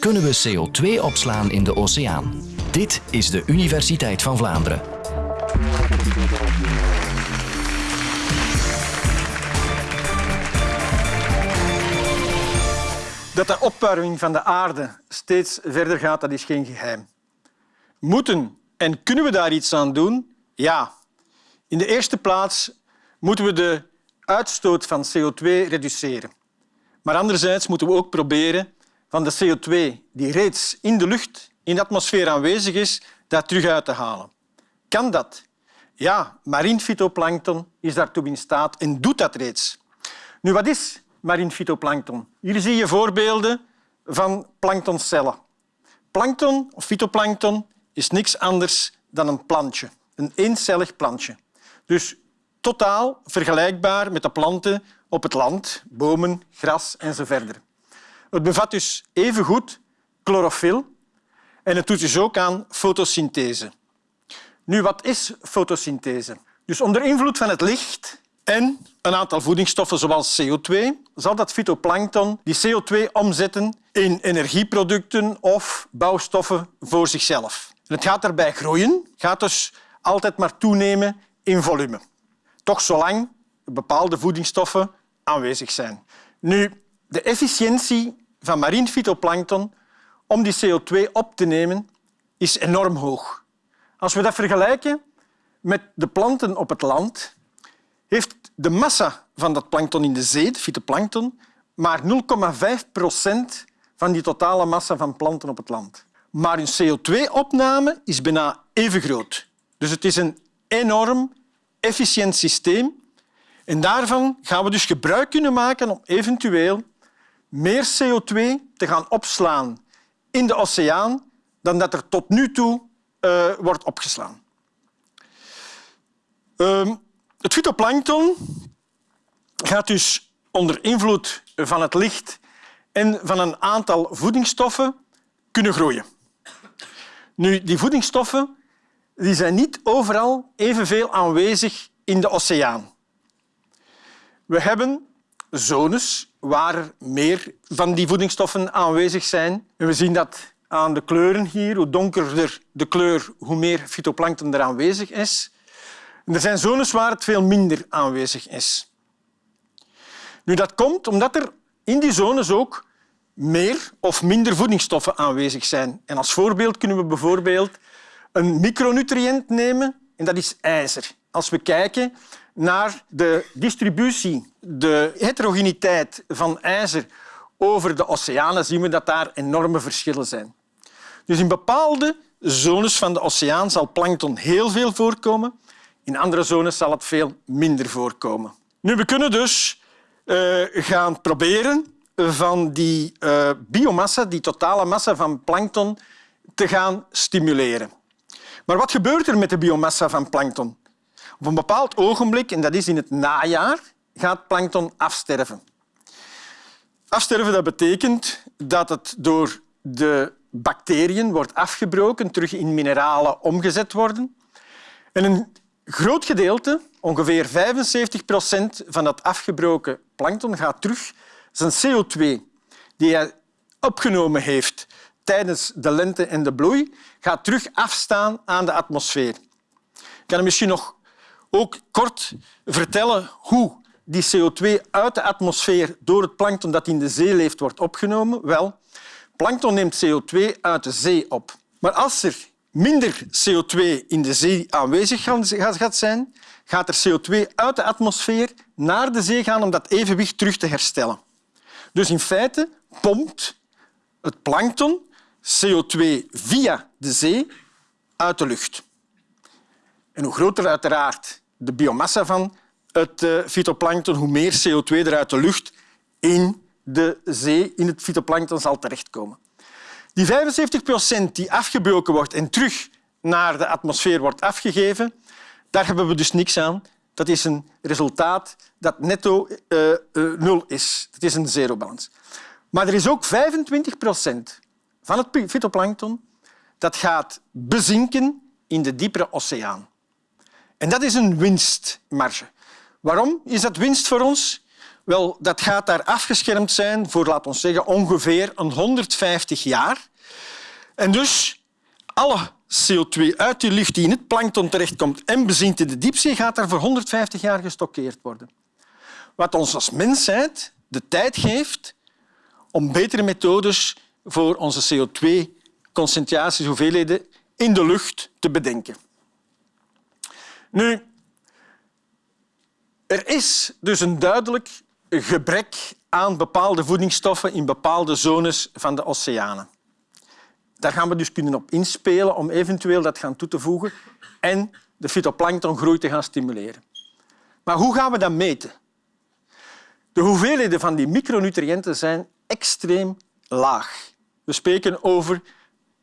Kunnen we CO2 opslaan in de oceaan? Dit is de Universiteit van Vlaanderen. Dat de opwarming van de aarde steeds verder gaat, dat is geen geheim. Moeten en kunnen we daar iets aan doen? Ja. In de eerste plaats moeten we de uitstoot van CO2 reduceren. Maar anderzijds moeten we ook proberen van de CO2 die reeds in de lucht, in de atmosfeer aanwezig is, dat terug uit te halen. Kan dat? Ja, marien fytoplankton is daartoe in staat en doet dat reeds. Nu, wat is marien fytoplankton? Hier zie je voorbeelden van planktoncellen. Plankton of fytoplankton is niks anders dan een plantje, een eencellig plantje. Dus totaal vergelijkbaar met de planten op het land, bomen, gras en zo verder. Het bevat dus evengoed chlorofyl en het doet dus ook aan fotosynthese. Nu, wat is fotosynthese? Dus onder invloed van het licht en een aantal voedingsstoffen zoals CO2 zal dat fytoplankton die CO2 omzetten in energieproducten of bouwstoffen voor zichzelf. Het gaat daarbij groeien, gaat dus altijd maar toenemen in volume. Toch zolang bepaalde voedingsstoffen aanwezig zijn. Nu, de efficiëntie van marien fytoplankton om die CO2 op te nemen is enorm hoog. Als we dat vergelijken met de planten op het land, heeft de massa van dat plankton in de zee, de fytoplankton, maar 0,5 procent van die totale massa van planten op het land. Maar hun CO2-opname is bijna even groot. Dus het is een enorm efficiënt systeem. En daarvan gaan we dus gebruik kunnen maken om eventueel meer CO2 te gaan opslaan in de oceaan dan dat er tot nu toe uh, wordt opgeslaan. Uh, het fytoplankton gaat dus onder invloed van het licht en van een aantal voedingsstoffen kunnen groeien. Nu, die voedingsstoffen die zijn niet overal evenveel aanwezig in de oceaan. We hebben zones waar meer van die voedingsstoffen aanwezig zijn. En we zien dat aan de kleuren hier. Hoe donkerder de kleur, hoe meer fytoplankton er aanwezig is. En er zijn zones waar het veel minder aanwezig is. Nu, dat komt omdat er in die zones ook meer of minder voedingsstoffen aanwezig zijn. En als voorbeeld kunnen we bijvoorbeeld een micronutriënt nemen en dat is ijzer. Als we kijken naar de distributie, de heterogeniteit van ijzer over de oceanen, zien we dat daar enorme verschillen zijn. Dus in bepaalde zones van de oceaan zal plankton heel veel voorkomen. In andere zones zal het veel minder voorkomen. Nu, we kunnen dus uh, gaan proberen van die uh, biomassa, die totale massa van plankton, te gaan stimuleren. Maar wat gebeurt er met de biomassa van plankton? Op een bepaald ogenblik, en dat is in het najaar, gaat plankton afsterven. Afsterven dat betekent dat het door de bacteriën wordt afgebroken, terug in mineralen omgezet worden. En een groot gedeelte, ongeveer 75 procent van dat afgebroken plankton, gaat terug zijn CO2 die hij opgenomen heeft tijdens de lente en de bloei, gaat terug afstaan aan de atmosfeer. Ik kan misschien nog ook kort vertellen hoe die CO2 uit de atmosfeer door het plankton dat in de zee leeft wordt opgenomen. Wel, plankton neemt CO2 uit de zee op. Maar als er minder CO2 in de zee aanwezig gaat zijn, gaat er CO2 uit de atmosfeer naar de zee gaan om dat evenwicht terug te herstellen. Dus in feite pompt het plankton CO2 via de zee uit de lucht. En hoe groter uiteraard de biomassa van het uh, fytoplankton, hoe meer CO2 er uit de lucht in de zee, in het fytoplankton zal terechtkomen. Die 75 procent die afgebroken wordt en terug naar de atmosfeer wordt afgegeven, daar hebben we dus niks aan. Dat is een resultaat dat netto uh, uh, nul is. Dat is een zerobalans. Maar er is ook 25 procent van het fytoplankton dat gaat bezinken in de diepere oceaan. En dat is een winstmarge. Waarom is dat winst voor ons? Wel, dat gaat daar afgeschermd zijn voor, laten we zeggen, ongeveer een 150 jaar. En dus alle CO2 uit die lucht die in het plankton terechtkomt en bezinkt in de diepzee, gaat daar voor 150 jaar gestockeerd worden. Wat ons als mensheid de tijd geeft om betere methodes voor onze CO2-concentraties, hoeveelheden in de lucht te bedenken. Nu, er is dus een duidelijk gebrek aan bepaalde voedingsstoffen in bepaalde zones van de oceanen. Daar gaan we dus kunnen op inspelen om eventueel dat gaan toe te voegen en de fytoplanktongroei te gaan stimuleren. Maar hoe gaan we dat meten? De hoeveelheden van die micronutriënten zijn extreem laag. We spreken over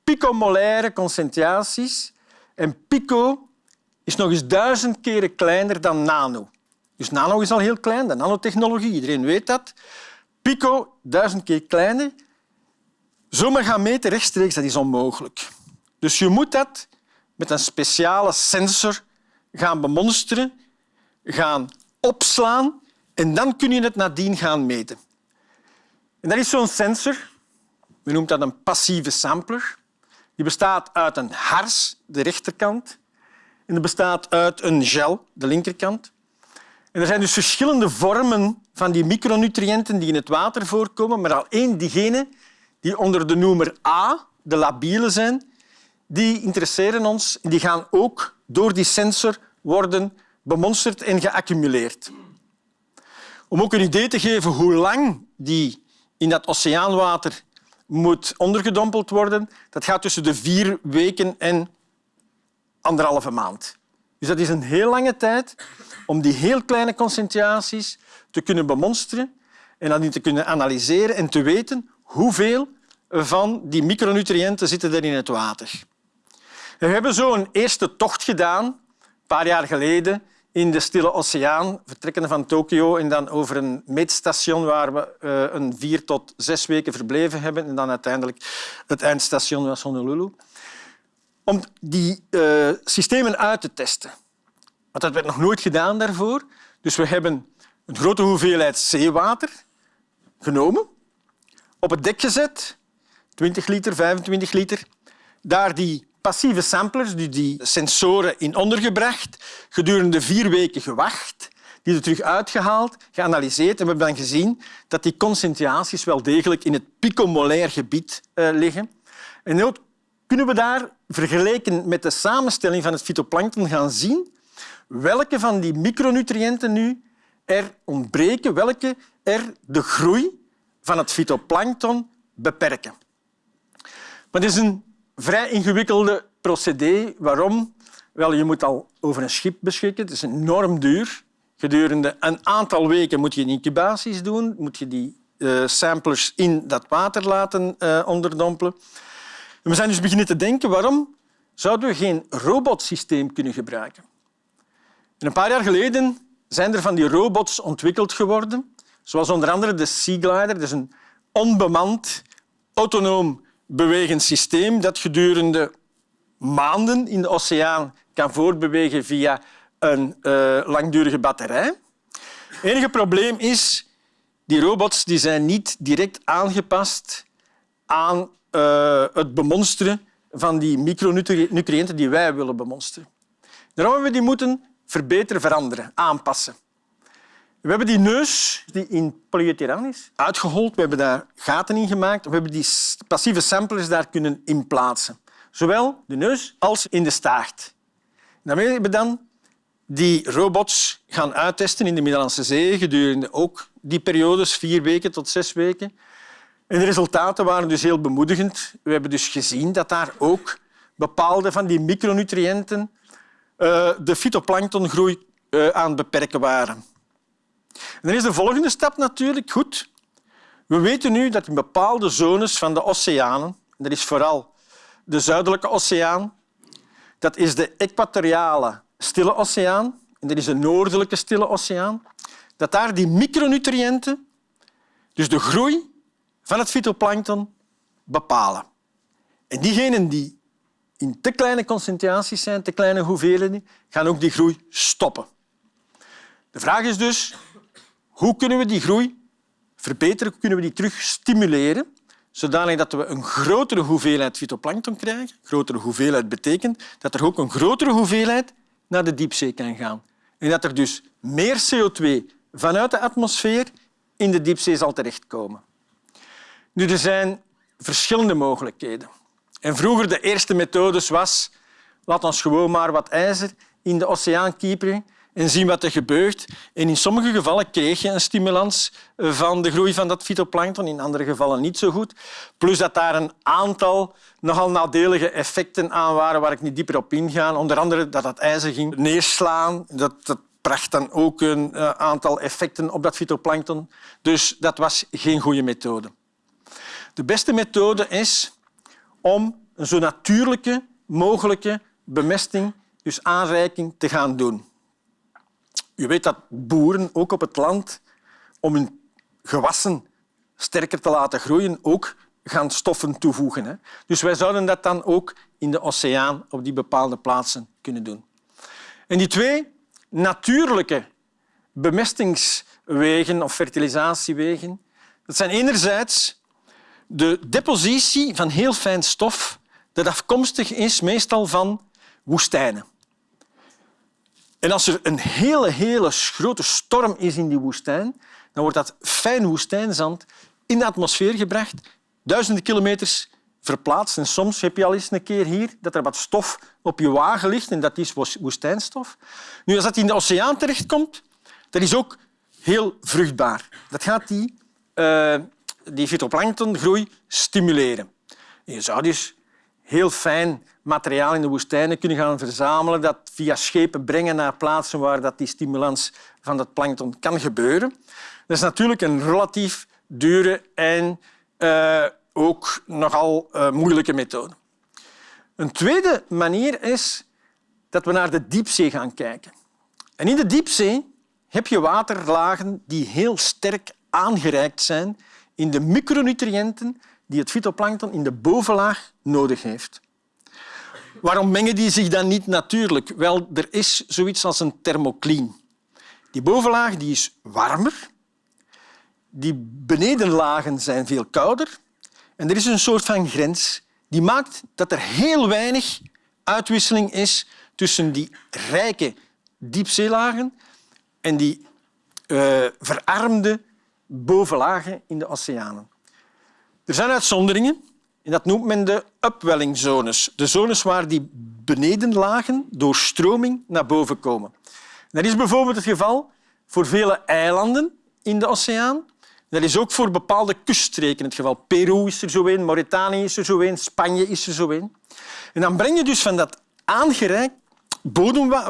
picomolaire concentraties en pico is nog eens duizend keren kleiner dan nano. Dus nano is al heel klein, de nanotechnologie, iedereen weet dat. Pico, duizend keer kleiner. Zomaar gaan meten rechtstreeks, dat is onmogelijk. Dus je moet dat met een speciale sensor gaan bemonsteren, gaan opslaan en dan kun je het nadien gaan meten. En dat is zo'n sensor, we noemen dat een passieve sampler. Die bestaat uit een hars, de rechterkant, en die bestaat uit een gel, de linkerkant. En er zijn dus verschillende vormen van die micronutriënten die in het water voorkomen, maar al één diegene die onder de noemer A, de labiele zijn, die interesseren ons. Die gaan ook door die sensor worden bemonsterd en geaccumuleerd. Om ook een idee te geven hoe lang die in dat oceaanwater moet ondergedompeld worden, dat gaat tussen de vier weken en anderhalve maand. Dus dat is een heel lange tijd om die heel kleine concentraties te kunnen bemonsteren en dan te kunnen analyseren en te weten hoeveel van die micronutriënten zitten er in het water. We hebben zo een eerste tocht gedaan, een paar jaar geleden, in de Stille Oceaan, vertrekkende van Tokio en dan over een meetstation waar we uh, een vier tot zes weken verbleven hebben en dan uiteindelijk het eindstation was Honolulu. Om die uh, systemen uit te testen. Want dat werd nog nooit gedaan daarvoor. Dus we hebben een grote hoeveelheid zeewater genomen, op het dek gezet, 20 liter, 25 liter, daar die passieve samplers, die, die sensoren in ondergebracht, gedurende vier weken gewacht, die er terug uitgehaald, geanalyseerd en we hebben dan gezien dat die concentraties wel degelijk in het picomolair gebied uh, liggen. En kunnen we daar, vergeleken met de samenstelling van het fytoplankton, gaan zien welke van die micronutriënten nu er ontbreken, welke er de groei van het fytoplankton beperken. Maar het is een vrij ingewikkelde procedé. Waarom? Wel, je moet al over een schip beschikken. Het is enorm duur. Gedurende een aantal weken moet je incubaties doen, moet je die uh, samplers in dat water laten uh, onderdompelen. We zijn dus beginnen te denken waarom zouden we geen robotsysteem kunnen gebruiken. En een paar jaar geleden zijn er van die robots ontwikkeld geworden, zoals onder andere de Sea Glider. Dat is een onbemand, autonoom bewegend systeem dat gedurende maanden in de oceaan kan voortbewegen via een uh, langdurige batterij. Het enige probleem is die robots die zijn niet direct aangepast aan uh, het bemonsteren van die micronutriënten die wij willen bemonsteren. Daarom hebben we die moeten verbeteren, veranderen, aanpassen. We hebben die neus die in polyethylaan is uitgehold. We hebben daar gaten in gemaakt. We hebben die passieve samplers daar kunnen inplaatsen. Zowel de neus als in de staart. Daarmee hebben we dan die robots gaan uittesten in de Middellandse Zee gedurende ook die periodes, vier weken tot zes weken. En de resultaten waren dus heel bemoedigend. We hebben dus gezien dat daar ook bepaalde van die micronutriënten uh, de fytoplanktongroei uh, aan het beperken waren. En dan is de volgende stap natuurlijk goed. We weten nu dat in bepaalde zones van de oceanen, dat is vooral de Zuidelijke Oceaan, dat is de equatoriale Stille Oceaan en dat is de Noordelijke Stille Oceaan, dat daar die micronutriënten, dus de groei van het fytoplankton, bepalen. En diegenen die in te kleine concentraties zijn, te kleine hoeveelheden, gaan ook die groei stoppen. De vraag is dus Hoe kunnen we die groei verbeteren? Hoe kunnen we die terug stimuleren? Zodanig dat we een grotere hoeveelheid fytoplankton krijgen. Grotere hoeveelheid betekent dat er ook een grotere hoeveelheid naar de diepzee kan gaan. En dat er dus meer CO2 vanuit de atmosfeer in de diepzee zal terechtkomen. Nu, er zijn verschillende mogelijkheden. En vroeger de eerste methodes was laat ons gewoon maar wat ijzer in de oceaan kieperen en zien wat er gebeurt. En in sommige gevallen kreeg je een stimulans van de groei van dat fytoplankton, in andere gevallen niet zo goed. Plus dat daar een aantal nogal nadelige effecten aan waren waar ik niet dieper op inga. Onder andere dat dat ijzer ging neerslaan. Dat, dat bracht dan ook een eh, aantal effecten op dat fytoplankton. Dus dat was geen goede methode. De beste methode is om een zo natuurlijke mogelijke bemesting, dus aanreiking, te gaan doen. U weet dat boeren ook op het land, om hun gewassen sterker te laten groeien, ook gaan stoffen toevoegen. Dus wij zouden dat dan ook in de oceaan op die bepaalde plaatsen kunnen doen. En die twee natuurlijke bemestingswegen of fertilisatiewegen, dat zijn enerzijds de depositie van heel fijn stof dat afkomstig is meestal van woestijnen. En als er een hele, hele grote storm is in die woestijn, dan wordt dat fijn woestijnzand in de atmosfeer gebracht, duizenden kilometers verplaatst. En soms heb je al eens een keer hier dat er wat stof op je wagen ligt en dat is woestijnstof. Nu, als dat in de oceaan terechtkomt, dat is ook heel vruchtbaar. Dat gaat die, uh, die fytoplanktongroei stimuleren. je zou dus heel fijn materiaal in de woestijnen kunnen gaan verzamelen, dat via schepen brengen naar plaatsen waar dat die stimulans van dat plankton kan gebeuren. Dat is natuurlijk een relatief dure en uh, ook nogal uh, moeilijke methode. Een tweede manier is dat we naar de diepzee gaan kijken. En in de diepzee heb je waterlagen die heel sterk aangereikt zijn in de micronutriënten die het fytoplankton in de bovenlaag nodig heeft. Waarom mengen die zich dan niet natuurlijk? Wel, er is zoiets als een thermocline. Die bovenlaag die is warmer, die benedenlagen zijn veel kouder en er is een soort van grens die maakt dat er heel weinig uitwisseling is tussen die rijke diepzeelagen en die uh, verarmde bovenlagen in de oceanen. Er zijn uitzonderingen. En dat noemt men de upwellingzones. De zones waar die benedenlagen door stroming naar boven komen. Dat is bijvoorbeeld het geval voor vele eilanden in de oceaan. Dat is ook voor bepaalde kuststreken het geval. Peru is er zo een, Mauritanië is er zo een, Spanje is er zo een. En dan breng je dus van dat aangereikt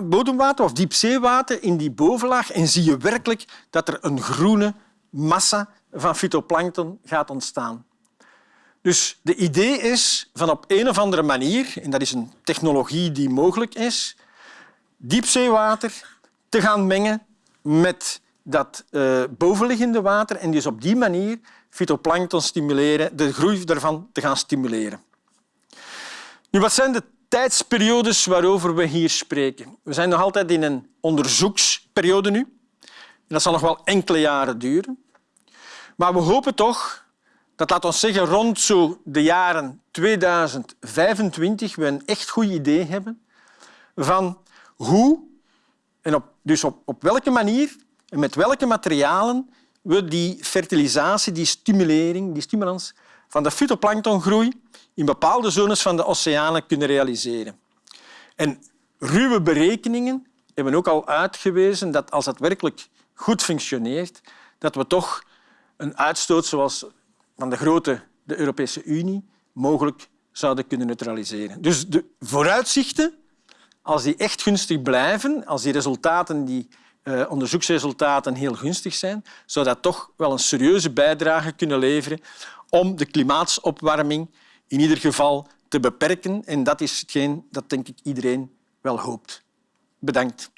bodemwater of diepzeewater in die bovenlaag en zie je werkelijk dat er een groene massa van fytoplankton gaat ontstaan. Dus de idee is van op een of andere manier, en dat is een technologie die mogelijk is, diepzeewater te gaan mengen met dat uh, bovenliggende water en dus op die manier fytoplankton stimuleren, de groei daarvan te gaan stimuleren. Nu, wat zijn de tijdsperiodes waarover we hier spreken? We zijn nog altijd in een onderzoeksperiode nu. Dat zal nog wel enkele jaren duren. Maar we hopen toch dat laat ons zeggen rond zo de jaren 2025 we een echt goed idee hebben van hoe en op, dus op, op welke manier en met welke materialen we die fertilisatie, die stimulering, die stimulans van de fytoplanktongroei in bepaalde zones van de oceanen kunnen realiseren. En ruwe berekeningen hebben ook al uitgewezen dat als dat werkelijk goed functioneert, dat we toch een uitstoot zoals van de grote de Europese Unie mogelijk zouden kunnen neutraliseren. Dus de vooruitzichten, als die echt gunstig blijven, als die resultaten, die uh, onderzoeksresultaten heel gunstig zijn, zou dat toch wel een serieuze bijdrage kunnen leveren om de klimaatopwarming in ieder geval te beperken. En dat is hetgeen dat denk ik iedereen wel hoopt. Bedankt.